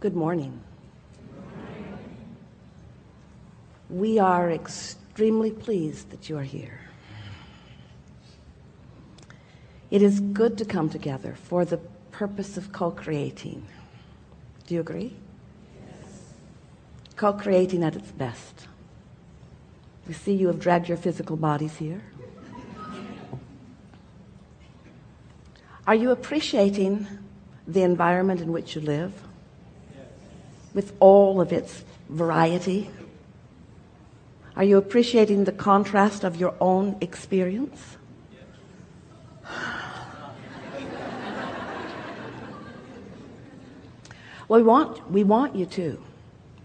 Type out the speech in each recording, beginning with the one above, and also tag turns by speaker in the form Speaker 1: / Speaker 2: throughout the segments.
Speaker 1: Good morning. We are extremely pleased that you are here. It is good to come together for the purpose of co-creating. Do you agree? Yes. Co-creating at its best. You see you have dragged your physical bodies here. Are you appreciating the environment in which you live? With all of its variety? Are you appreciating the contrast of your own experience? Well, we want, we want you to.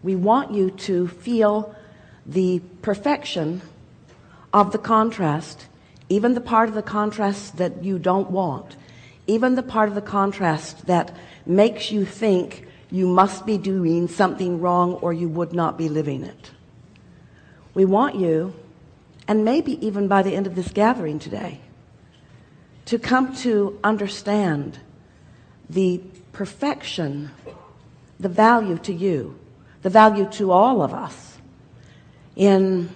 Speaker 1: We want you to feel the perfection of the contrast, even the part of the contrast that you don't want, even the part of the contrast that makes you think you must be doing something wrong or you would not be living it. We want you, and maybe even by the end of this gathering today, to come to understand the perfection, the value to you, the value to all of us in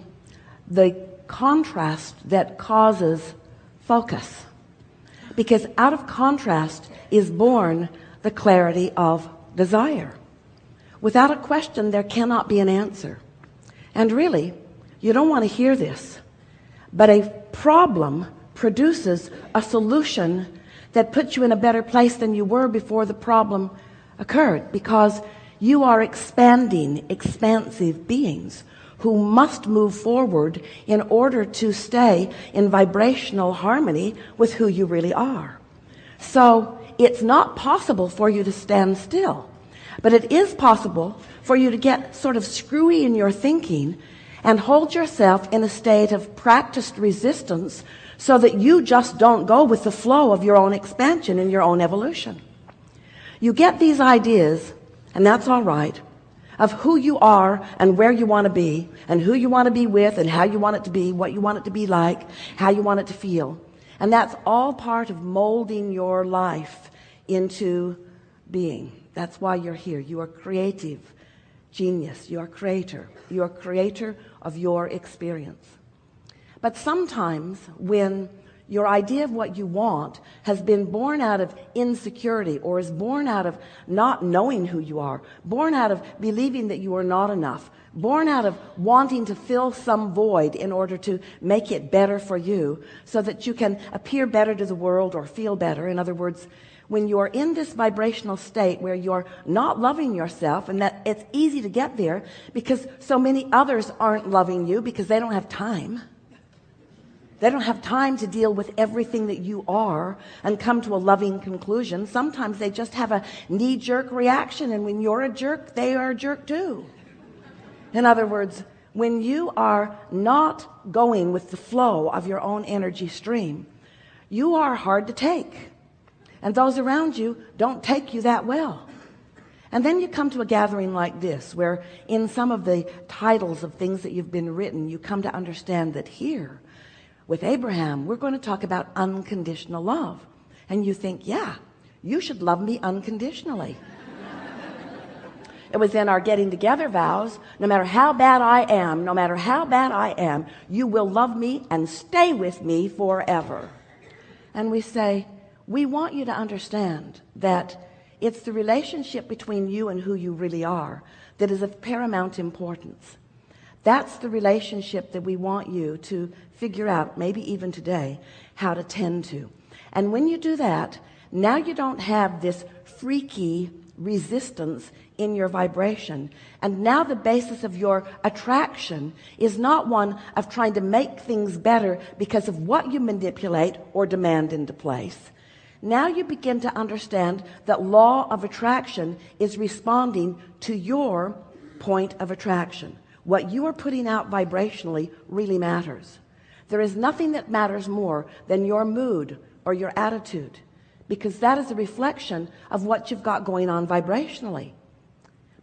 Speaker 1: the contrast that causes focus. Because out of contrast is born the clarity of desire. Without a question, there cannot be an answer. And really, you don't want to hear this, but a problem produces a solution that puts you in a better place than you were before the problem occurred because you are expanding, expansive beings who must move forward in order to stay in vibrational harmony with who you really are. So it's not possible for you to stand still, but it is possible for you to get sort of screwy in your thinking and hold yourself in a state of practiced resistance so that you just don't go with the flow of your own expansion and your own evolution. You get these ideas, and that's all right, of who you are and where you want to be and who you want to be with and how you want it to be, what you want it to be like, how you want it to feel. And that's all part of molding your life into being. That's why you're here. You are creative genius. You are creator. You are creator of your experience. But sometimes when your idea of what you want has been born out of insecurity or is born out of not knowing who you are, born out of believing that you are not enough, born out of wanting to fill some void in order to make it better for you so that you can appear better to the world or feel better. In other words, when you're in this vibrational state where you're not loving yourself and that it's easy to get there because so many others aren't loving you because they don't have time they don't have time to deal with everything that you are and come to a loving conclusion. Sometimes they just have a knee-jerk reaction. And when you're a jerk, they are a jerk too. In other words, when you are not going with the flow of your own energy stream, you are hard to take. And those around you don't take you that well. And then you come to a gathering like this, where in some of the titles of things that you've been written, you come to understand that here with Abraham, we're going to talk about unconditional love. And you think, yeah, you should love me unconditionally. it was in our getting together vows, no matter how bad I am, no matter how bad I am, you will love me and stay with me forever. And we say, we want you to understand that it's the relationship between you and who you really are that is of paramount importance. That's the relationship that we want you to figure out, maybe even today, how to tend to. And when you do that, now you don't have this freaky resistance in your vibration. And now the basis of your attraction is not one of trying to make things better because of what you manipulate or demand into place. Now you begin to understand that law of attraction is responding to your point of attraction. What you are putting out vibrationally really matters. There is nothing that matters more than your mood or your attitude because that is a reflection of what you've got going on vibrationally.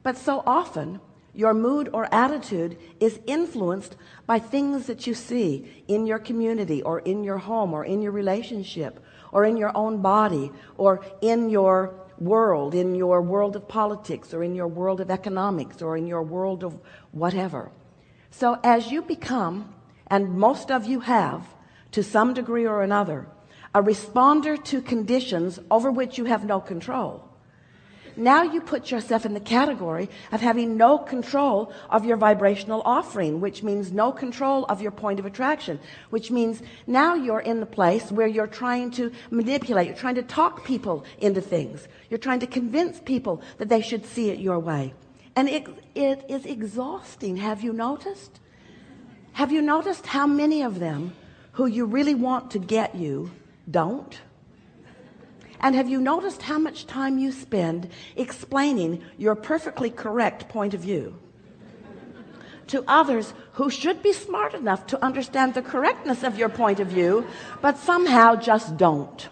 Speaker 1: But so often your mood or attitude is influenced by things that you see in your community or in your home or in your relationship or in your own body or in your world, in your world of politics, or in your world of economics, or in your world of whatever. So as you become, and most of you have, to some degree or another, a responder to conditions over which you have no control, now you put yourself in the category of having no control of your vibrational offering which means no control of your point of attraction which means now you're in the place where you're trying to manipulate you're trying to talk people into things. You're trying to convince people that they should see it your way. And it, it is exhausting. Have you noticed? Have you noticed how many of them who you really want to get you don't and have you noticed how much time you spend explaining your perfectly correct point of view to others who should be smart enough to understand the correctness of your point of view, but somehow just don't.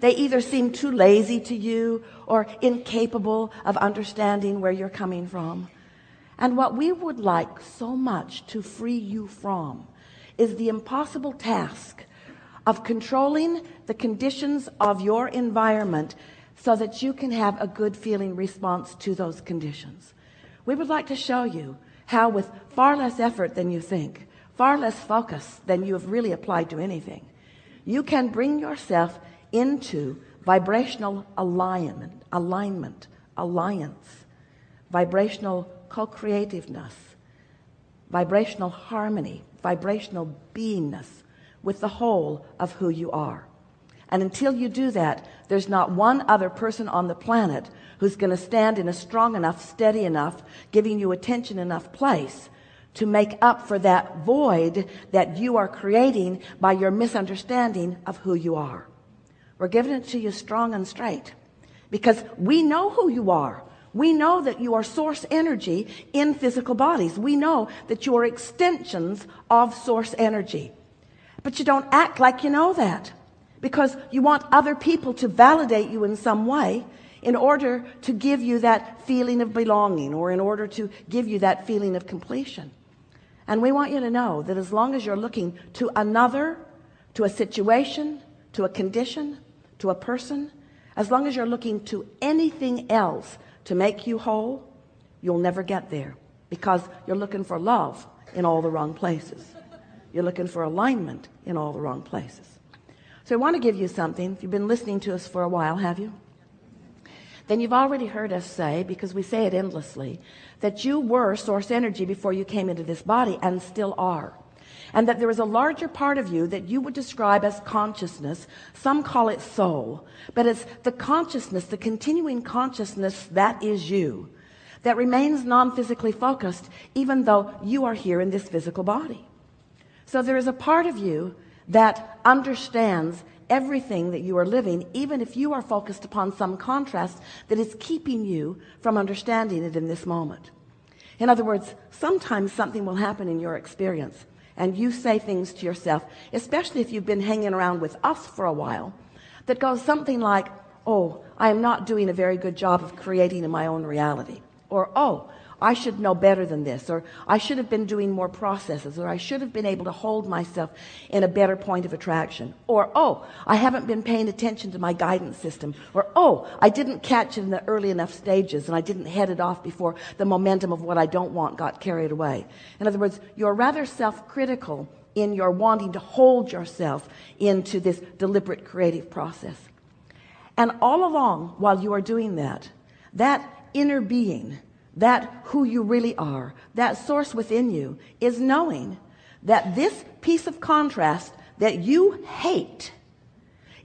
Speaker 1: They either seem too lazy to you or incapable of understanding where you're coming from. And what we would like so much to free you from is the impossible task of controlling the conditions of your environment so that you can have a good feeling response to those conditions. We would like to show you how with far less effort than you think far less focus than you have really applied to anything you can bring yourself into vibrational alignment alignment alliance vibrational co-creativeness vibrational harmony vibrational beingness with the whole of who you are. And until you do that there's not one other person on the planet who's going to stand in a strong enough steady enough giving you attention enough place to make up for that void that you are creating by your misunderstanding of who you are. We're giving it to you strong and straight because we know who you are. We know that you are source energy in physical bodies. We know that you are extensions of source energy but you don't act like you know that. Because you want other people to validate you in some way in order to give you that feeling of belonging or in order to give you that feeling of completion. And we want you to know that as long as you're looking to another to a situation to a condition to a person as long as you're looking to anything else to make you whole you'll never get there because you're looking for love in all the wrong places you're looking for alignment in all the wrong places. So I want to give you something. If you've been listening to us for a while, have you? Then you've already heard us say, because we say it endlessly, that you were source energy before you came into this body and still are. And that there is a larger part of you that you would describe as consciousness. Some call it soul, but it's the consciousness, the continuing consciousness that is you, that remains non-physically focused, even though you are here in this physical body. So there is a part of you that understands everything that you are living, even if you are focused upon some contrast that is keeping you from understanding it in this moment. In other words, sometimes something will happen in your experience and you say things to yourself, especially if you've been hanging around with us for a while, that goes something like, oh, I am not doing a very good job of creating in my own reality. Or, oh, I should know better than this, or I should have been doing more processes, or I should have been able to hold myself in a better point of attraction, or, oh, I haven't been paying attention to my guidance system, or, oh, I didn't catch it in the early enough stages and I didn't head it off before the momentum of what I don't want got carried away. In other words, you're rather self-critical in your wanting to hold yourself into this deliberate creative process. And all along while you are doing that, that inner being that who you really are that source within you is knowing that this piece of contrast that you hate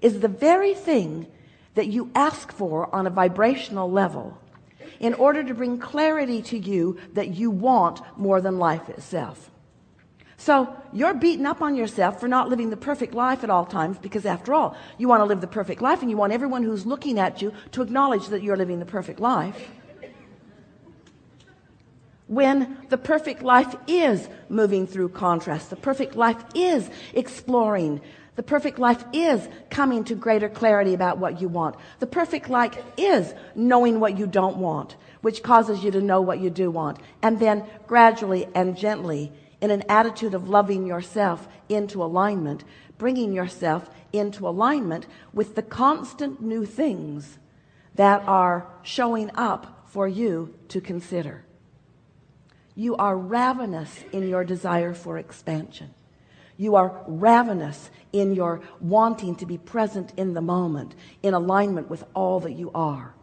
Speaker 1: is the very thing that you ask for on a vibrational level in order to bring clarity to you that you want more than life itself. So you're beating up on yourself for not living the perfect life at all times because after all you want to live the perfect life and you want everyone who's looking at you to acknowledge that you're living the perfect life when the perfect life is moving through contrast the perfect life is exploring the perfect life is coming to greater clarity about what you want the perfect life is knowing what you don't want which causes you to know what you do want and then gradually and gently in an attitude of loving yourself into alignment bringing yourself into alignment with the constant new things that are showing up for you to consider. You are ravenous in your desire for expansion. You are ravenous in your wanting to be present in the moment, in alignment with all that you are.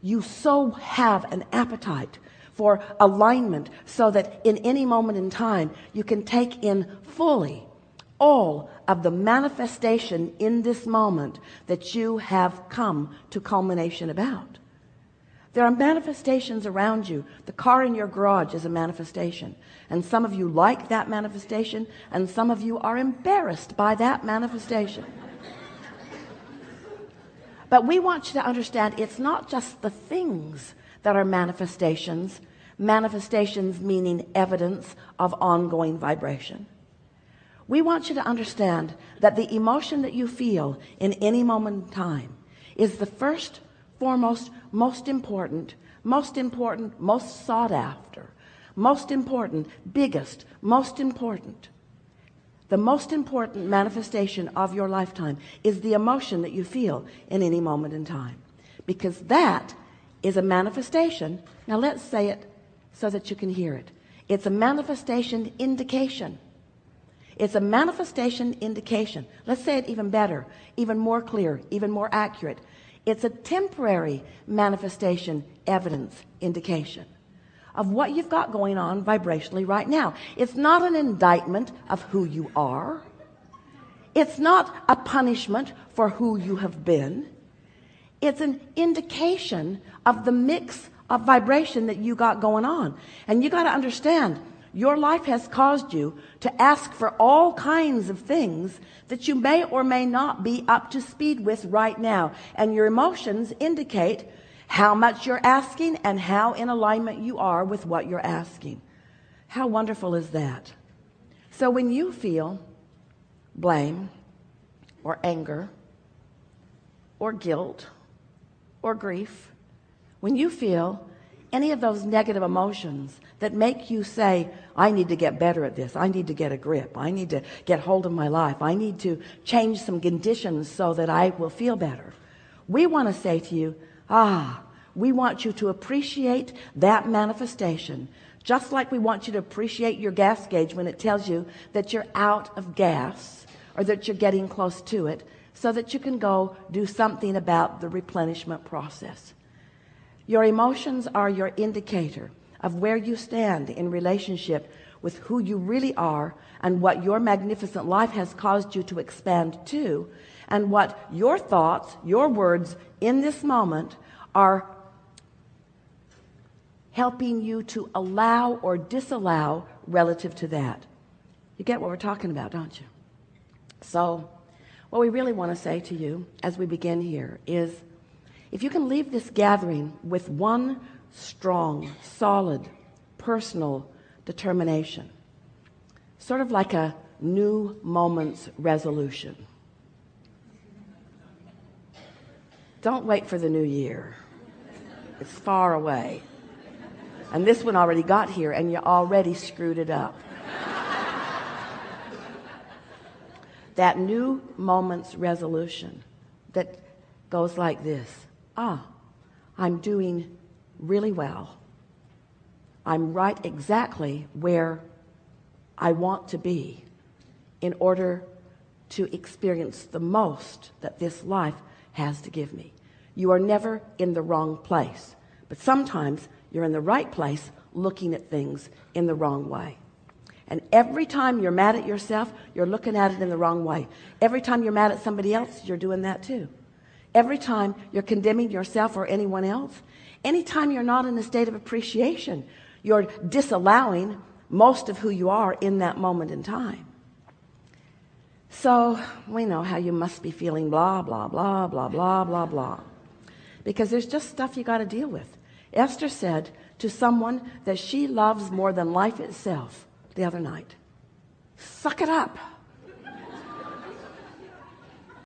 Speaker 1: You so have an appetite for alignment so that in any moment in time you can take in fully all of the manifestation in this moment that you have come to culmination about. There are manifestations around you. The car in your garage is a manifestation. And some of you like that manifestation, and some of you are embarrassed by that manifestation. But we want you to understand it's not just the things that are manifestations, manifestations meaning evidence of ongoing vibration. We want you to understand that the emotion that you feel in any moment in time is the first, foremost, most important, most important, most sought after, most important, biggest, most important. The most important manifestation of your lifetime is the emotion that you feel in any moment in time. Because that is a manifestation. Now let's say it so that you can hear it. It's a manifestation indication. It's a manifestation indication. Let's say it even better, even more clear, even more accurate. It's a temporary manifestation evidence indication of what you've got going on vibrationally right now. It's not an indictment of who you are. It's not a punishment for who you have been. It's an indication of the mix of vibration that you got going on. And you got to understand your life has caused you to ask for all kinds of things that you may or may not be up to speed with right now. And your emotions indicate how much you're asking and how in alignment you are with what you're asking. How wonderful is that? So when you feel blame or anger or guilt or grief, when you feel any of those negative emotions that make you say, I need to get better at this. I need to get a grip. I need to get hold of my life. I need to change some conditions so that I will feel better. We want to say to you, ah, we want you to appreciate that manifestation. Just like we want you to appreciate your gas gauge when it tells you that you're out of gas or that you're getting close to it so that you can go do something about the replenishment process. Your emotions are your indicator of where you stand in relationship with who you really are and what your magnificent life has caused you to expand to and what your thoughts, your words in this moment are helping you to allow or disallow relative to that. You get what we're talking about, don't you? So what we really want to say to you as we begin here is if you can leave this gathering with one strong, solid, personal determination, sort of like a new moment's resolution. Don't wait for the new year. It's far away. And this one already got here and you already screwed it up. that new moment's resolution that goes like this ah, I'm doing really well. I'm right exactly where I want to be in order to experience the most that this life has to give me. You are never in the wrong place, but sometimes you're in the right place looking at things in the wrong way. And every time you're mad at yourself, you're looking at it in the wrong way. Every time you're mad at somebody else, you're doing that too. Every time you're condemning yourself or anyone else, anytime you're not in a state of appreciation, you're disallowing most of who you are in that moment in time. So we know how you must be feeling blah, blah, blah, blah, blah, blah, blah. Because there's just stuff you got to deal with. Esther said to someone that she loves more than life itself the other night, suck it up.